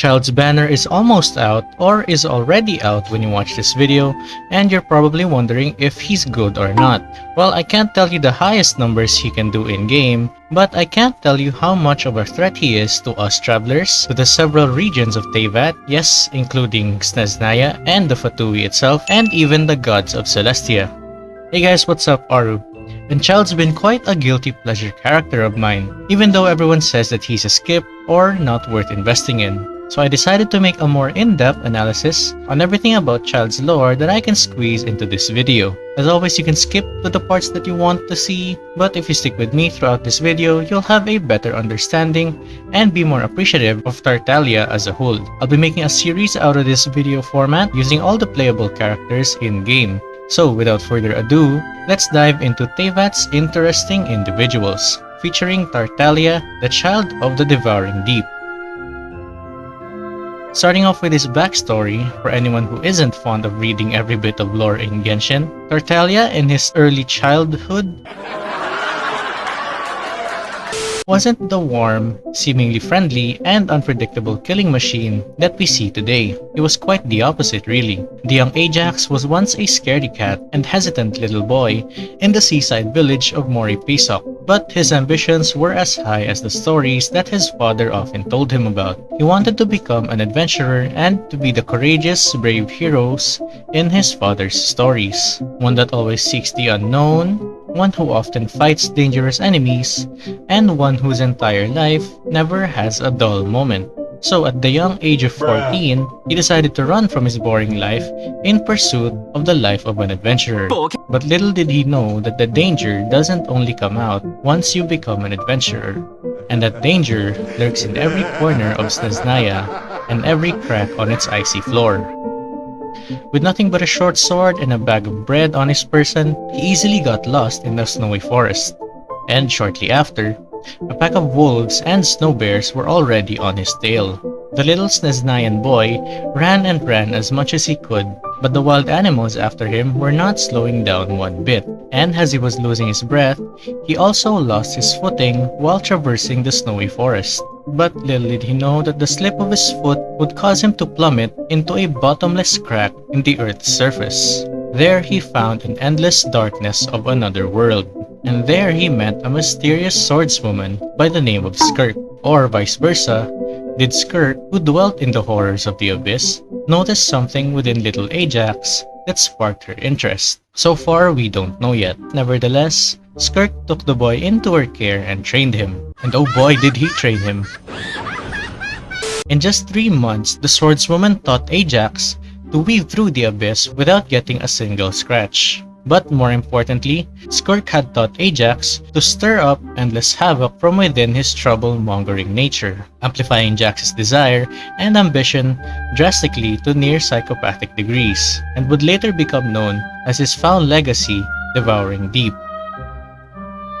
Childe's banner is almost out or is already out when you watch this video and you're probably wondering if he's good or not. Well, I can't tell you the highest numbers he can do in-game, but I can't tell you how much of a threat he is to us travelers, to the several regions of Teyvat, yes, including Snezhnaya and the Fatui itself, and even the gods of Celestia. Hey guys, what's up, Aru? And Childe's been quite a guilty pleasure character of mine, even though everyone says that he's a skip or not worth investing in. So I decided to make a more in-depth analysis on everything about Childe's lore that I can squeeze into this video. As always, you can skip to the parts that you want to see, but if you stick with me throughout this video, you'll have a better understanding and be more appreciative of Tartaglia as a whole. I'll be making a series out of this video format using all the playable characters in-game. So without further ado, let's dive into Teyvat's interesting individuals, featuring Tartaglia, the child of the Devouring Deep. Starting off with his backstory, for anyone who isn't fond of reading every bit of lore in Genshin, Tartaglia in his early childhood wasn't the warm, seemingly friendly, and unpredictable killing machine that we see today. It was quite the opposite really. The young Ajax was once a scaredy cat and hesitant little boy in the seaside village of Morepesok, but his ambitions were as high as the stories that his father often told him about. He wanted to become an adventurer and to be the courageous, brave heroes in his father's stories. One that always seeks the unknown, one who often fights dangerous enemies, and one whose entire life never has a dull moment. So at the young age of 14, he decided to run from his boring life in pursuit of the life of an adventurer. But little did he know that the danger doesn't only come out once you become an adventurer, and that danger lurks in every corner of Snezhnaya and every crack on its icy floor. With nothing but a short sword and a bag of bread on his person, he easily got lost in the snowy forest. And shortly after, a pack of wolves and snow bears were already on his tail. The little Snezhnayan boy ran and ran as much as he could, but the wild animals after him were not slowing down one bit, and as he was losing his breath, he also lost his footing while traversing the snowy forest. But little did he know that the slip of his foot would cause him to plummet into a bottomless crack in the earth's surface. There he found an endless darkness of another world, and there he met a mysterious swordswoman by the name of Skirk, or vice versa, did Skirk, who dwelt in the horrors of the abyss, notice something within little Ajax that sparked her interest. So far, we don't know yet. Nevertheless, Skirk took the boy into her care and trained him. And oh boy did he train him. In just three months, the swordswoman taught Ajax to weave through the abyss without getting a single scratch. But more importantly, Skirk had taught Ajax to stir up endless havoc from within his trouble-mongering nature, amplifying Ajax's desire and ambition drastically to near psychopathic degrees, and would later become known as his foul legacy, Devouring Deep.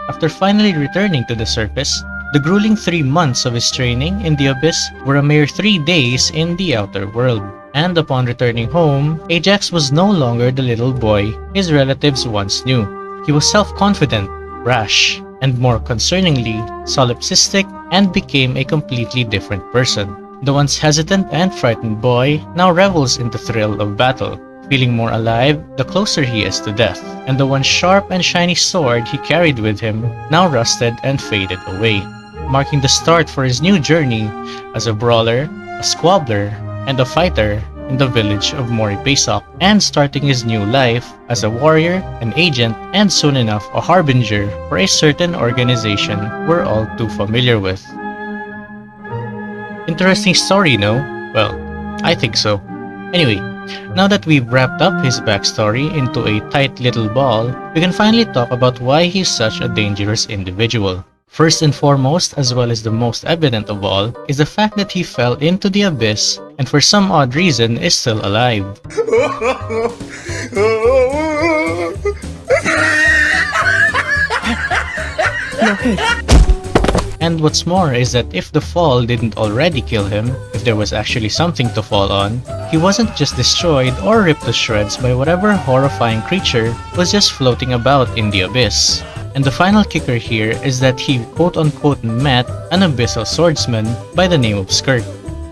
After finally returning to the surface, the grueling three months of his training in the Abyss were a mere three days in the outer world. And upon returning home, Ajax was no longer the little boy his relatives once knew. He was self-confident, rash, and more concerningly, solipsistic and became a completely different person. The once hesitant and frightened boy now revels in the thrill of battle, feeling more alive the closer he is to death, and the once sharp and shiny sword he carried with him now rusted and faded away, marking the start for his new journey as a brawler, a squabbler, and a fighter in the village of Morepesok, and starting his new life as a warrior, an agent, and soon enough a harbinger for a certain organization we're all too familiar with. Interesting story, no? Well, I think so. Anyway, now that we've wrapped up his backstory into a tight little ball, we can finally talk about why he's such a dangerous individual. First and foremost, as well as the most evident of all, is the fact that he fell into the abyss and for some odd reason is still alive. And what's more is that if the fall didn't already kill him, if there was actually something to fall on, he wasn't just destroyed or ripped to shreds by whatever horrifying creature was just floating about in the abyss. And the final kicker here is that he quote-unquote met an abyssal swordsman by the name of Skirk.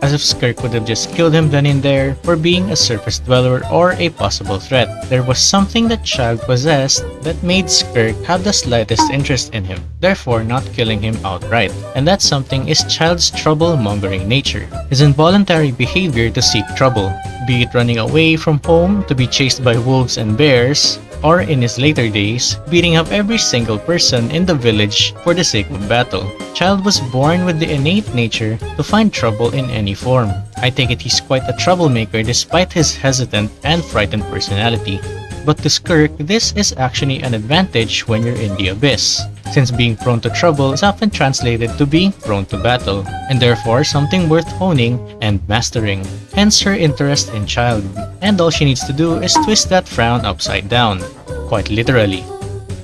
as if Skirk would have just killed him then and there for being a surface dweller or a possible threat. There was something that Childe possessed that made Skirk have the slightest interest in him, therefore not killing him outright. And that something is Childe's trouble-mongering nature, his involuntary behavior to seek trouble, be it running away from home to be chased by wolves and bears, or in his later days, beating up every single person in the village for the sake of battle. Childe was born with the innate nature to find trouble in any form. I take it he's quite a troublemaker despite his hesitant and frightened personality. But to Skirk, this is actually an advantage when you're in the abyss, since being prone to trouble is often translated to being prone to battle, and therefore something worth honing and mastering. Hence her interest in Childe, and all she needs to do is twist that frown upside down, quite literally.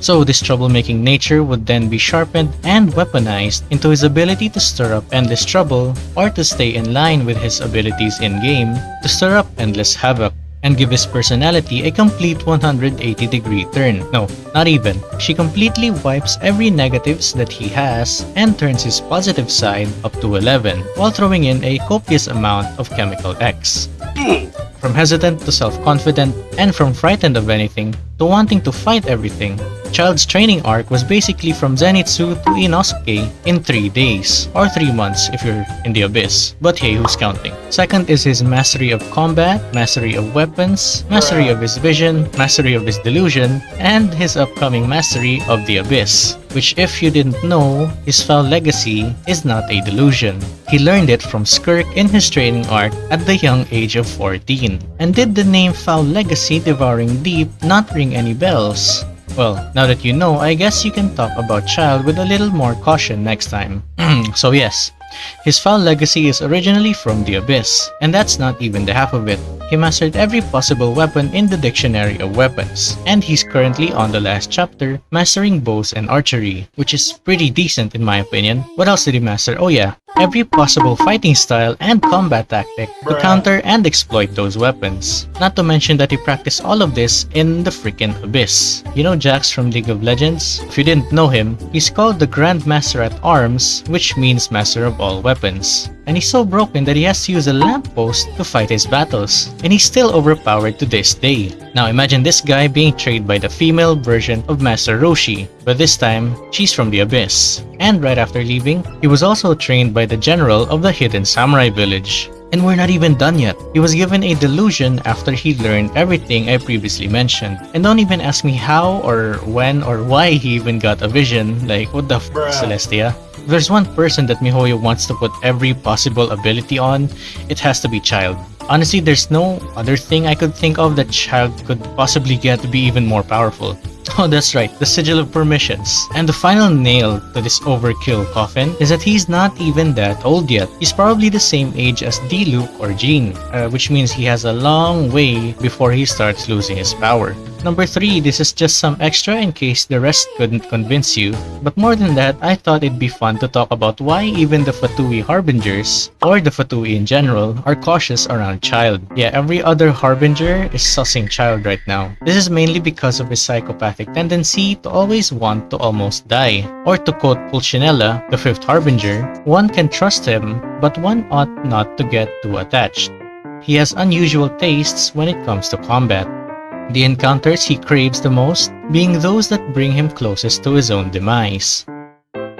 So this troublemaking nature would then be sharpened and weaponized into his ability to stir up endless trouble or to stay in line with his abilities in-game to stir up endless havoc and give his personality a complete 180 degree turn. No, not even. She completely wipes every negatives that he has and turns his positive side up to 11 while throwing in a copious amount of chemical X. From hesitant to self-confident and from frightened of anything to wanting to fight everything, Childe's training arc was basically from Zenitsu to Inosuke in 3 days, or 3 months if you're in the Abyss, but hey, who's counting? Second is his mastery of combat, mastery of weapons, mastery of his vision, mastery of his delusion, and his upcoming mastery of the Abyss, which if you didn't know, his foul legacy is not a delusion. He learned it from Skirk in his training arc at the young age of 14. And did the name Foul Legacy Devouring Deep not ring any bells? Well, now that you know, I guess you can talk about Childe with a little more caution next time. so yes, his foul legacy is originally from the Abyss, and that's not even the half of it. He mastered every possible weapon in the dictionary of weapons, and he's currently on the last chapter, mastering bows and archery, which is pretty decent in my opinion. What else did he master? Oh yeah, every possible fighting style and combat tactic to counter and exploit those weapons. Not to mention that he practiced all of this in the freaking Abyss. You know Jax from League of Legends? If you didn't know him, he's called the Grand Master at Arms, which means Master of all weapons. And he's so broken that he has to use a lamppost to fight his battles. And he's still overpowered to this day. Now imagine this guy being trained by the female version of Master Roshi, but this time, she's from the Abyss. And right after leaving, he was also trained by the general of the hidden samurai village. And we're not even done yet. He was given a delusion after he learned everything I previously mentioned. And don't even ask me how or when or why he even got a vision. Like, what the f, Celestia? If there's one person that MiHoYo wants to put every possible ability on, it has to be Childe. Honestly, there's no other thing I could think of that Childe could possibly get to be even more powerful. Oh, that's right, the Sigil of Permissions. And the final nail to this overkill coffin is that he's not even that old yet. He's probably the same age as Diluc or Jean, uh, which means he has a long way before he starts losing his power. Number 3, this is just some extra in case the rest couldn't convince you. But more than that, I thought it'd be fun to talk about why even the Fatui Harbingers, or the Fatui in general, are cautious around Childe. Yeah, every other Harbinger is sussing Childe right now. This is mainly because of his tendency to always want to almost die. Or to quote Pulcinella, the fifth Harbinger, one can trust him, but one ought not to get too attached. He has unusual tastes when it comes to combat. The encounters he craves the most being those that bring him closest to his own demise.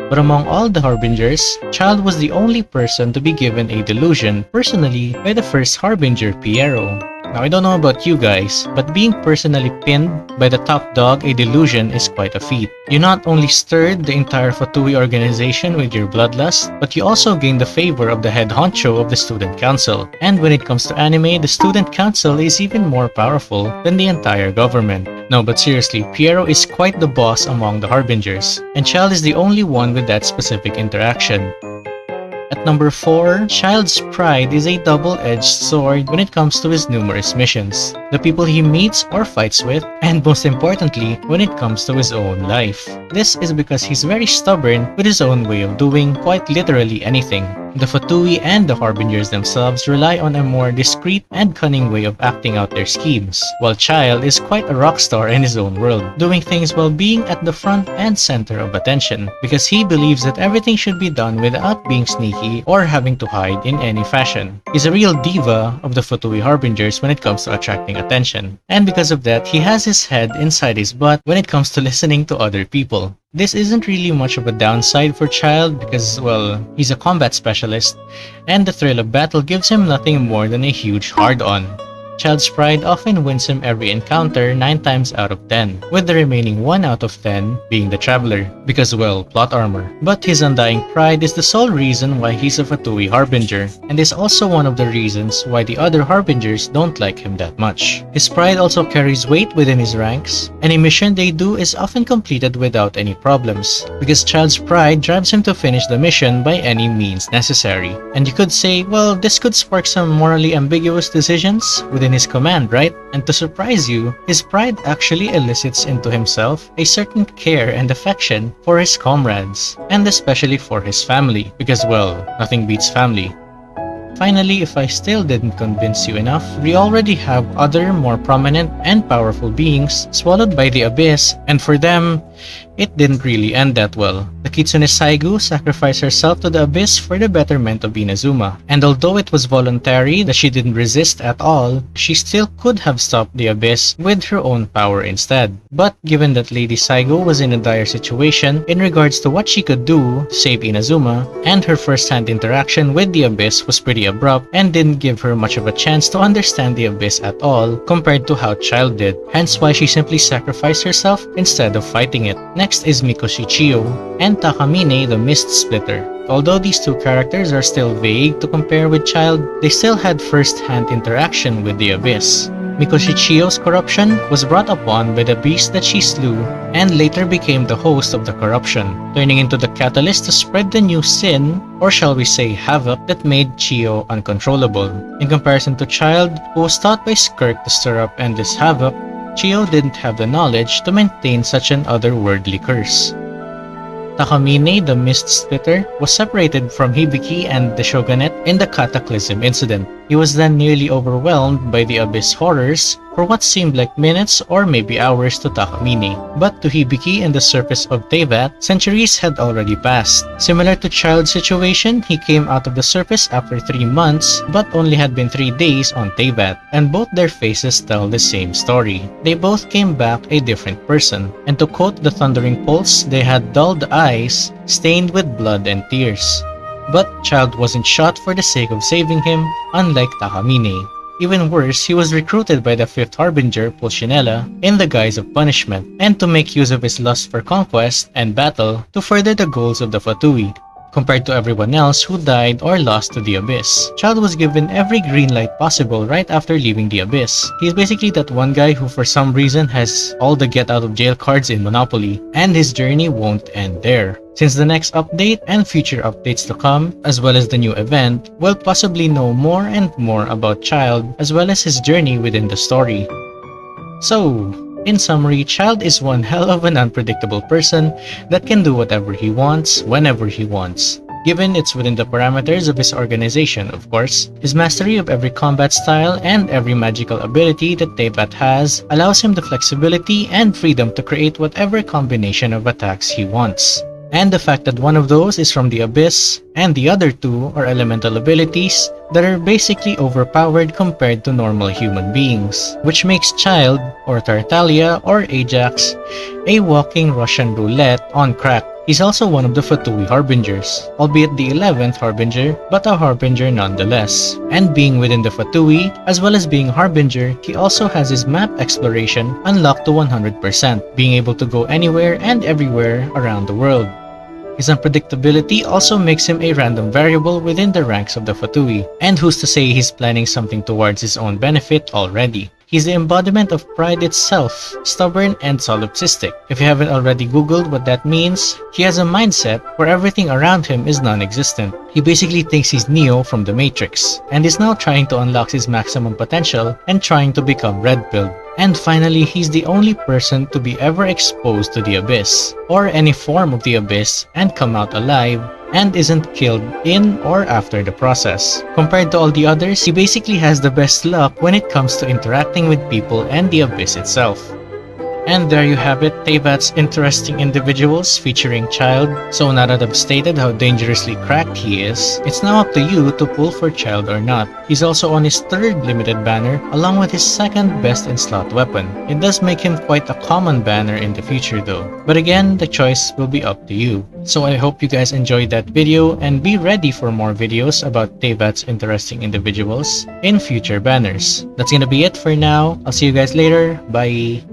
But among all the Harbingers, Childe was the only person to be given a delusion personally by the first Harbinger Pierro. Now I don't know about you guys, but being personally pinned by the top dog a delusion is quite a feat. You not only stirred the entire Fatui organization with your bloodlust, but you also gained the favor of the head honcho of the student council. And when it comes to anime, the student council is even more powerful than the entire government. No, but seriously, Pierro is quite the boss among the Harbingers, and Childe is the only one with that specific interaction. At number 4, Childe's pride is a double-edged sword when it comes to his numerous missions, the people he meets or fights with, and most importantly, when it comes to his own life. This is because he's very stubborn with his own way of doing quite literally anything. The Fatui and the Harbingers themselves rely on a more discreet and cunning way of acting out their schemes, while Childe is quite a rock star in his own world, doing things while being at the front and center of attention, because he believes that everything should be done without being sneaky or having to hide in any fashion. He's a real diva of the Fatui Harbingers when it comes to attracting attention, and because of that, he has his head inside his butt when it comes to listening to other people. This isn't really much of a downside for Childe because, well, he's a combat specialist, and the thrill of battle gives him nothing more than a huge hard-on. Childe's Pride often wins him every encounter 9 times out of 10, with the remaining 1 out of 10 being the Traveler, because well, plot armor. But his undying pride is the sole reason why he's a Fatui Harbinger, and is also one of the reasons why the other Harbingers don't like him that much. His pride also carries weight within his ranks. Any mission they do is often completed without any problems, because Childe's pride drives him to finish the mission by any means necessary. And you could say, well, this could spark some morally ambiguous decisions within his command, right? And to surprise you, his pride actually elicits into himself a certain care and affection for his comrades, and especially for his family, because well, nothing beats family. Finally, if I still didn't convince you enough, we already have other more prominent and powerful beings swallowed by the abyss, and for them, it didn't really end that well. The Kitsune Saiguu sacrificed herself to the abyss for the betterment of Inazuma, and although it was voluntary that she didn't resist at all, she still could have stopped the abyss with her own power instead. But given that Lady Saiguu was in a dire situation in regards to what she could do to save Inazuma, and her first-hand interaction with the abyss was pretty abrupt and didn't give her much of a chance to understand the abyss at all compared to how Childe did, hence why she simply sacrificed herself instead of fighting it. Next is Mikoshi Chiyo and Takamine the Mist Splitter. Although these two characters are still vague to compare with Childe, they still had first-hand interaction with the Abyss. Mikoshi Chiyo's corruption was brought upon by the beast that she slew and later became the host of the corruption, turning into the catalyst to spread the new sin, or shall we say havoc, that made Chiyo uncontrollable. In comparison to Childe, who was taught by Skirk to stir up endless havoc, Chiyo didn't have the knowledge to maintain such an otherworldly curse. Takamine, the Mist Splitter, was separated from Hibiki and the Shogunate in the Cataclysm incident. He was then nearly overwhelmed by the Abyss horrors for what seemed like minutes or maybe hours to Takamine. But to Hibiki and the surface of Teyvat, centuries had already passed. Similar to Childe's situation, he came out of the surface after 3 months but only had been 3 days on Teyvat, and both their faces tell the same story. They both came back a different person, and to quote the Thundering Pulse, they had dulled eyes stained with blood and tears. But Childe wasn't shot for the sake of saving him, unlike Takamine. Even worse, he was recruited by the fifth harbinger, Pulcinella, in the guise of punishment, and to make use of his lust for conquest and battle to further the goals of the Fatui, compared to everyone else who died or lost to the Abyss. Childe was given every green light possible right after leaving the Abyss. He's basically that one guy who for some reason has all the get out of jail cards in Monopoly, and his journey won't end there. Since the next update and future updates to come, as well as the new event, we'll possibly know more and more about Childe as well as his journey within the story. So, in summary, Childe is one hell of an unpredictable person that can do whatever he wants, whenever he wants. Given it's within the parameters of his organization, of course, his mastery of every combat style and every magical ability that Teyvat has allows him the flexibility and freedom to create whatever combination of attacks he wants and the fact that one of those is from the Abyss, and the other two are elemental abilities that are basically overpowered compared to normal human beings, which makes Childe, or Tartaglia, or Ajax a walking Russian roulette on crack. He's also one of the Fatui Harbingers, albeit the 11th Harbinger, but a Harbinger nonetheless. And being within the Fatui, as well as being Harbinger, he also has his map exploration unlocked to 100%, being able to go anywhere and everywhere around the world. His unpredictability also makes him a random variable within the ranks of the Fatui, and who's to say he's planning something towards his own benefit already. He's the embodiment of pride itself, stubborn and solipsistic. If you haven't already googled what that means, he has a mindset where everything around him is non-existent. He basically thinks he's Neo from the Matrix, and is now trying to unlock his maximum potential and trying to become Red Pilled. And finally, he's the only person to be ever exposed to the Abyss, or any form of the Abyss, and come out alive, and isn't killed in or after the process. Compared to all the others, he basically has the best luck when it comes to interacting with people and the Abyss itself. And there you have it, Teyvat's interesting individuals featuring Childe. So now that I've stated how dangerously cracked he is, it's now up to you to pull for Childe or not. He's also on his third limited banner, along with his second best in slot weapon. It does make him quite a common banner in the future though. But again, the choice will be up to you. So I hope you guys enjoyed that video and be ready for more videos about Teyvat's interesting individuals in future banners. That's gonna be it for now. I'll see you guys later. Bye!